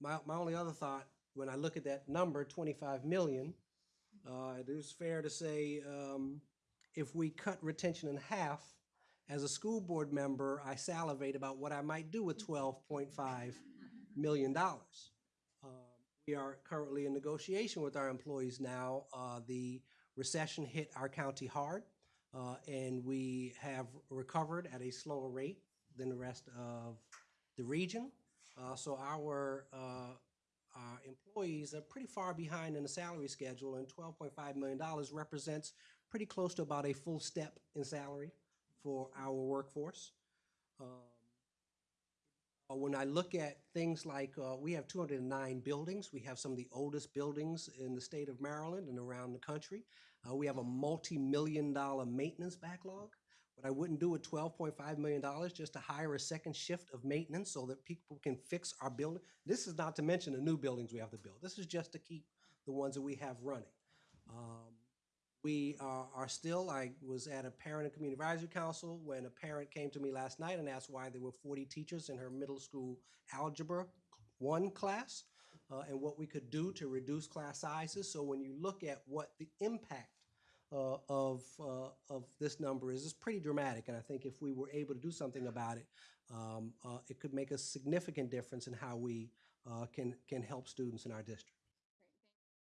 my, my only other thought, when I look at that number, twenty-five million, uh, it is fair to say, um, if we cut retention in half, as a school board member, I salivate about what I might do with twelve point five million dollars. Uh, We are currently in negotiation with our employees now. Uh, the recession hit our county hard, uh, and we have recovered at a slower rate than the rest of the region. Uh, so our, uh, employees are pretty far behind in the salary schedule, and twelve point five million dollars represents pretty close to about a full step in salary for our workforce. Um, uh, When I look at things like, uh, we have two hundred and nine buildings, we have some of the oldest buildings in the state of Maryland and around the country. Uh, we have a multi-million dollar maintenance backlog. What I wouldn't do point five million dollars, just to hire a second shift of maintenance so that people can fix our building. This is not to mention the new buildings we have to build. This is just to keep the ones that we have running. Um, we are, are still, I was at a parent and community advisory council when a parent came to me last night and asked why there were forty teachers in her middle school algebra one class, uh, and what we could do to reduce class sizes. So when you look at what the impact uh, of, uh, of this number is, it's pretty dramatic. And I think if we were able to do something about it, um, uh, it could make a significant difference in how we uh, can, can help students in our district.